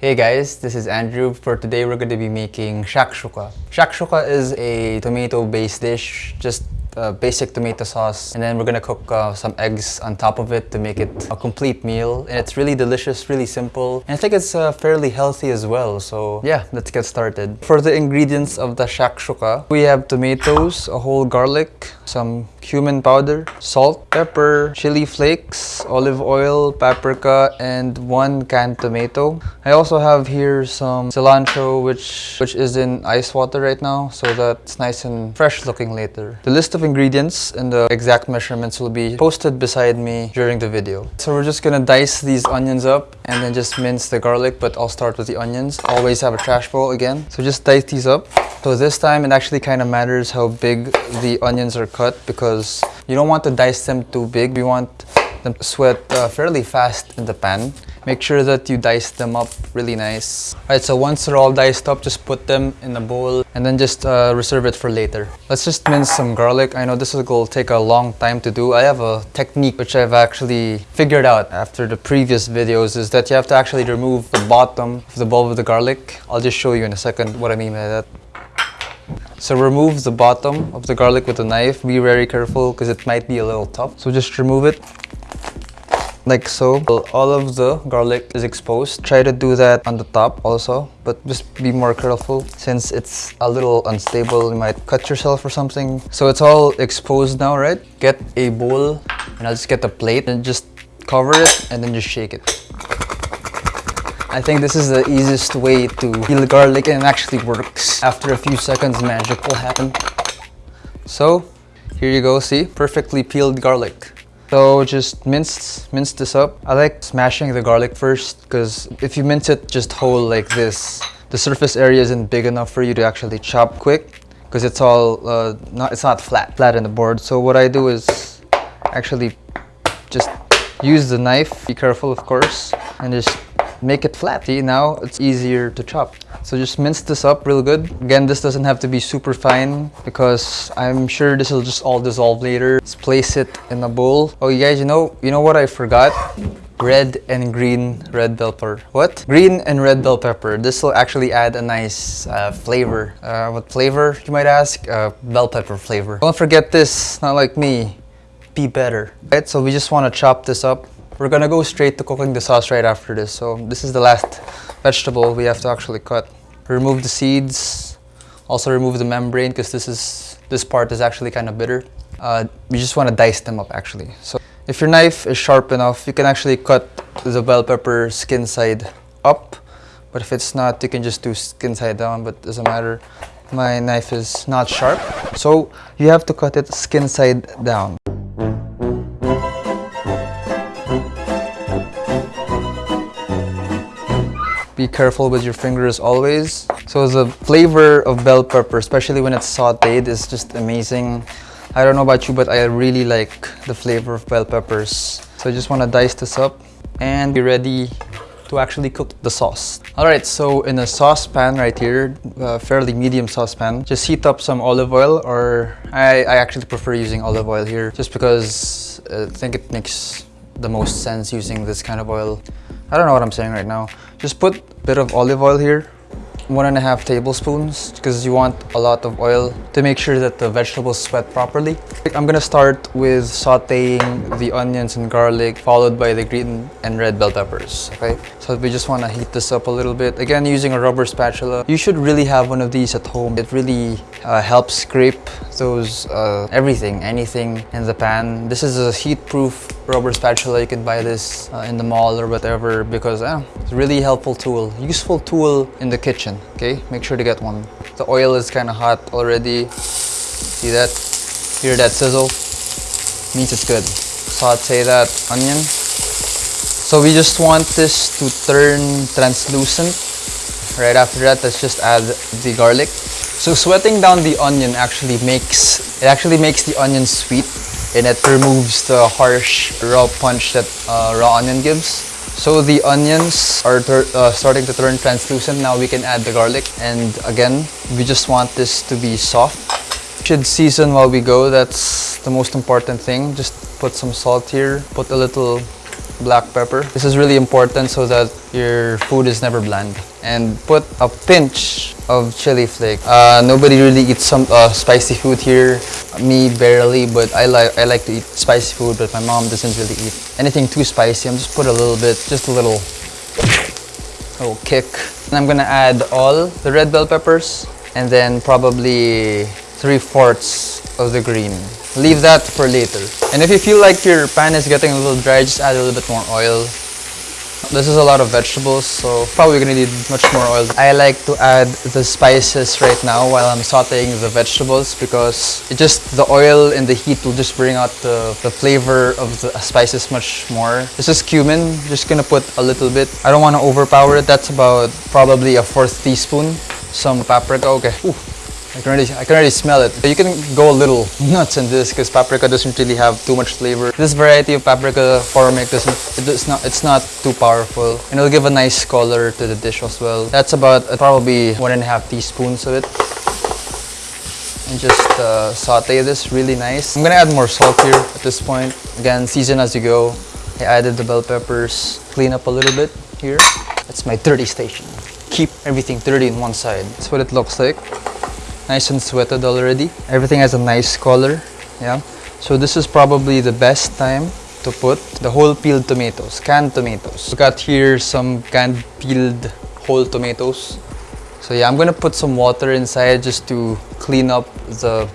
Hey guys, this is Andrew. For today we're going to be making shakshuka. Shakshuka is a tomato-based dish, just uh, basic tomato sauce and then we're gonna cook uh, some eggs on top of it to make it a complete meal. And it's really delicious really simple and I think it's uh, fairly healthy as well. So yeah let's get started. For the ingredients of the shakshuka we have tomatoes a whole garlic some cumin powder salt pepper chili flakes olive oil paprika and one canned tomato. I also have here some cilantro which which is in ice water right now so that's nice and fresh looking later. The list of of ingredients and the exact measurements will be posted beside me during the video. So we're just gonna dice these onions up and then just mince the garlic, but I'll start with the onions. Always have a trash bowl again. So just dice these up. So this time it actually kind of matters how big the onions are cut because you don't want to dice them too big. We want them to sweat uh, fairly fast in the pan. Make sure that you dice them up really nice. Alright, so once they're all diced up, just put them in a bowl and then just uh, reserve it for later. Let's just mince some garlic. I know this will take a long time to do. I have a technique which I've actually figured out after the previous videos is that you have to actually remove the bottom of the bulb of the garlic. I'll just show you in a second what I mean by that. So remove the bottom of the garlic with a knife. Be very careful because it might be a little tough. So just remove it like so. All of the garlic is exposed. Try to do that on the top also, but just be more careful since it's a little unstable. You might cut yourself or something. So it's all exposed now, right? Get a bowl and I'll just get a plate and just cover it and then just shake it. I think this is the easiest way to peel garlic and it actually works. After a few seconds, magic will happen. So, here you go, see? Perfectly peeled garlic. So just mince, mince this up. I like smashing the garlic first because if you mince it just whole like this, the surface area isn't big enough for you to actually chop quick because it's all, uh, not, it's not flat, flat in the board. So what I do is actually just use the knife, be careful of course, and just make it flat. See, now it's easier to chop. So just mince this up real good. Again, this doesn't have to be super fine because I'm sure this will just all dissolve later. Let's place it in a bowl. Oh, you guys, you know, you know what I forgot? red and green red bell pepper. What? Green and red bell pepper. This will actually add a nice uh, flavor. Uh, what flavor, you might ask? Uh, bell pepper flavor. Don't forget this, not like me. Be better. Right, so we just want to chop this up we're gonna go straight to cooking the sauce right after this. So this is the last vegetable we have to actually cut. Remove the seeds. Also remove the membrane because this is this part is actually kind of bitter. Uh, you just want to dice them up actually. So if your knife is sharp enough, you can actually cut the bell pepper skin side up. But if it's not, you can just do skin side down, but doesn't matter. My knife is not sharp. So you have to cut it skin side down. Be careful with your fingers always. So the flavor of bell pepper, especially when it's sauteed, is just amazing. I don't know about you, but I really like the flavor of bell peppers. So I just want to dice this up and be ready to actually cook the sauce. Alright, so in a saucepan right here, a fairly medium saucepan, just heat up some olive oil or I, I actually prefer using olive oil here just because uh, I think it makes the most sense using this kind of oil. I don't know what I'm saying right now. Just put a bit of olive oil here one and a half tablespoons because you want a lot of oil to make sure that the vegetables sweat properly. I'm gonna start with sauteing the onions and garlic followed by the green and red bell peppers, okay? We just wanna heat this up a little bit. Again, using a rubber spatula. You should really have one of these at home. It really uh, helps scrape those, uh, everything, anything in the pan. This is a heat-proof rubber spatula. You can buy this uh, in the mall or whatever because it's a really helpful tool. Useful tool in the kitchen okay make sure to get one the oil is kind of hot already see that hear that sizzle means it's good saute that onion so we just want this to turn translucent right after that let's just add the garlic so sweating down the onion actually makes it actually makes the onion sweet and it removes the harsh raw punch that uh, raw onion gives so the onions are uh, starting to turn translucent. Now we can add the garlic. And again, we just want this to be soft. Should season while we go. That's the most important thing. Just put some salt here. Put a little black pepper. This is really important so that your food is never bland. And put a pinch of chili flake. Uh, nobody really eats some uh, spicy food here. Me barely, but I like I like to eat spicy food, but my mom doesn't really eat anything too spicy. I'm just put a little bit, just a little, little kick. And I'm gonna add all the red bell peppers and then probably three fourths of the green. Leave that for later. And if you feel like your pan is getting a little dry, just add a little bit more oil. This is a lot of vegetables, so probably gonna need much more oil. I like to add the spices right now while I'm sauteing the vegetables because it just, the oil and the heat will just bring out the, the flavor of the spices much more. This is cumin, just gonna put a little bit. I don't wanna overpower it, that's about probably a fourth teaspoon. Some paprika, okay. Ooh. I can already, I can already smell it. You can go a little nuts in this because paprika doesn't really have too much flavor. This variety of paprika formic doesn't, it does not, it's not too powerful. And it'll give a nice color to the dish as well. That's about uh, probably one and a half teaspoons of it. And just uh, saute this really nice. I'm gonna add more salt here at this point. Again, season as you go. I added the bell peppers, clean up a little bit here. That's my dirty station. Keep everything dirty in one side. That's what it looks like nice and sweated already. Everything has a nice color, yeah. So this is probably the best time to put the whole peeled tomatoes, canned tomatoes. We got here some canned peeled whole tomatoes. So yeah, I'm gonna put some water inside just to clean up the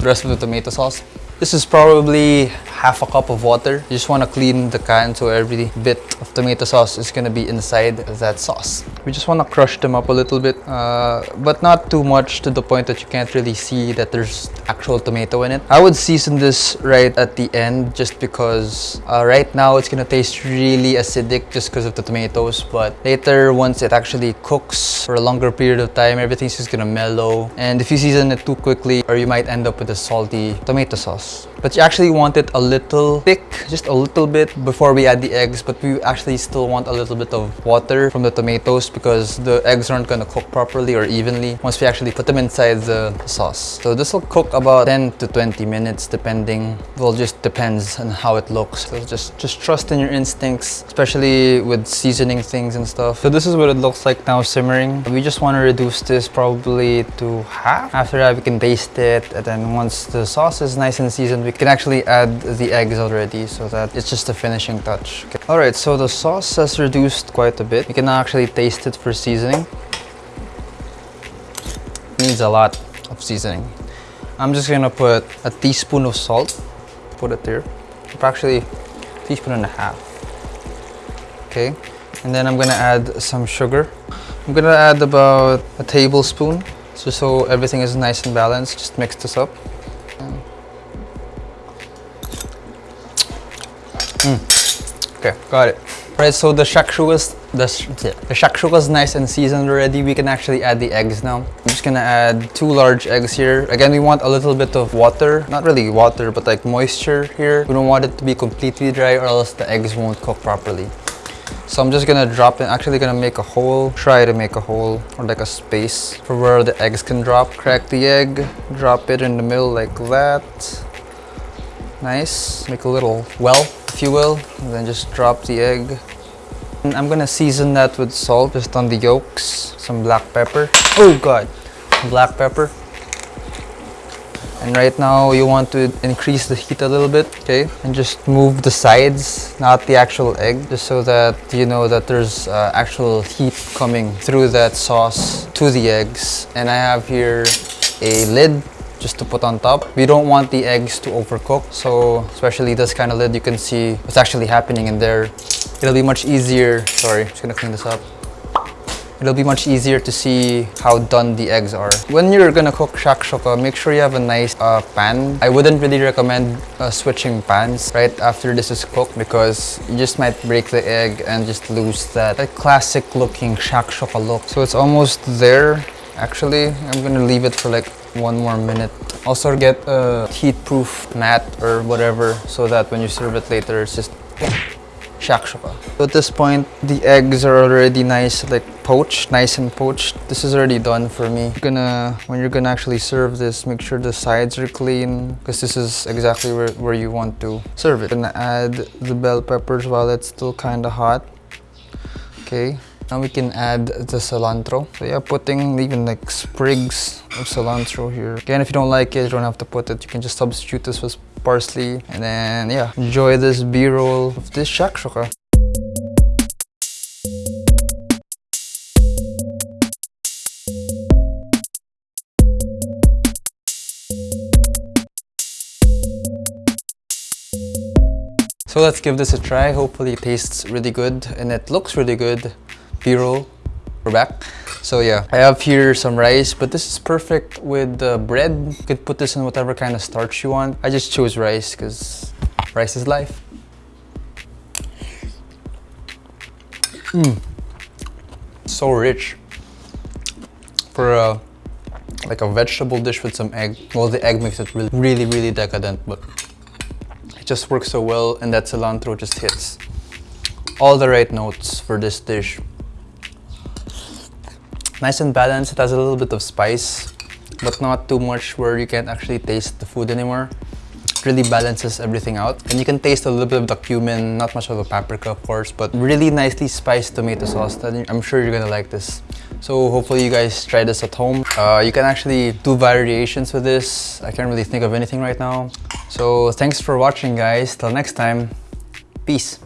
rest of the tomato sauce. This is probably half a cup of water. You just want to clean the can so every bit of tomato sauce is going to be inside that sauce. We just want to crush them up a little bit, uh, but not too much to the point that you can't really see that there's actual tomato in it. I would season this right at the end just because uh, right now it's to taste really acidic just because of the tomatoes, but later once it actually cooks for a longer period of time, everything's just to mellow. And if you season it too quickly, or you might end up with a salty tomato sauce. But you actually want it a little thick, just a little bit before we add the eggs. But we actually still want a little bit of water from the tomatoes because the eggs aren't gonna cook properly or evenly once we actually put them inside the sauce. So this will cook about 10 to 20 minutes depending. Well, just depends on how it looks. So just, just trust in your instincts, especially with seasoning things and stuff. So this is what it looks like now simmering. We just want to reduce this probably to half. After that, we can baste it. And then once the sauce is nice and seasoned, we can actually add the eggs already so that it's just a finishing touch. Okay. All right, so the sauce has reduced quite a bit. You can actually taste it for seasoning. Needs a lot of seasoning. I'm just gonna put a teaspoon of salt. Put it there. Actually, teaspoon and a half. Okay, and then I'm gonna add some sugar. I'm gonna add about a tablespoon, just so everything is nice and balanced. Just mix this up. Mm. Okay, got it. Right, so the shakshuka is the, the is nice and seasoned already. We can actually add the eggs now. I'm just gonna add two large eggs here. Again, we want a little bit of water, not really water, but like moisture here. We don't want it to be completely dry or else the eggs won't cook properly. So I'm just gonna drop it, actually gonna make a hole, try to make a hole or like a space for where the eggs can drop. Crack the egg, drop it in the middle like that. Nice, make a little well if you will, and then just drop the egg. And I'm gonna season that with salt just on the yolks, some black pepper. Oh god, black pepper. And right now you want to increase the heat a little bit, okay? And just move the sides, not the actual egg, just so that you know that there's uh, actual heat coming through that sauce to the eggs. And I have here a lid just to put on top. We don't want the eggs to overcook, so especially this kind of lid, you can see what's actually happening in there. It'll be much easier, sorry, just gonna clean this up. It'll be much easier to see how done the eggs are. When you're gonna cook shakshuka, make sure you have a nice uh, pan. I wouldn't really recommend uh, switching pans right after this is cooked because you just might break the egg and just lose that, that classic looking shakshuka look. So it's almost there. Actually, I'm gonna leave it for like one more minute. Also get a heat-proof mat or whatever so that when you serve it later, it's just shakshuka. At this point, the eggs are already nice, like poached, nice and poached. This is already done for me. You're gonna, when you're gonna actually serve this, make sure the sides are clean because this is exactly where, where you want to serve it. Gonna add the bell peppers while it's still kind of hot. Okay, now we can add the cilantro. So yeah, putting even like sprigs of cilantro here. Again, if you don't like it, you don't have to put it. You can just substitute this with parsley. And then yeah, enjoy this b-roll of this shakshuka. So let's give this a try. Hopefully it tastes really good and it looks really good. We're back. So yeah, I have here some rice, but this is perfect with uh, bread. You could put this in whatever kind of starch you want. I just chose rice because rice is life. Mmm. So rich. For a, like a vegetable dish with some egg. Well, the egg makes it really, really, really decadent, but it just works so well and that cilantro just hits all the right notes for this dish. Nice and balanced, it has a little bit of spice, but not too much where you can't actually taste the food anymore. It really balances everything out. And you can taste a little bit of the cumin, not much of the paprika of course, but really nicely spiced tomato sauce. I'm sure you're gonna like this. So hopefully you guys try this at home. Uh, you can actually do variations with this. I can't really think of anything right now. So thanks for watching guys. Till next time, peace.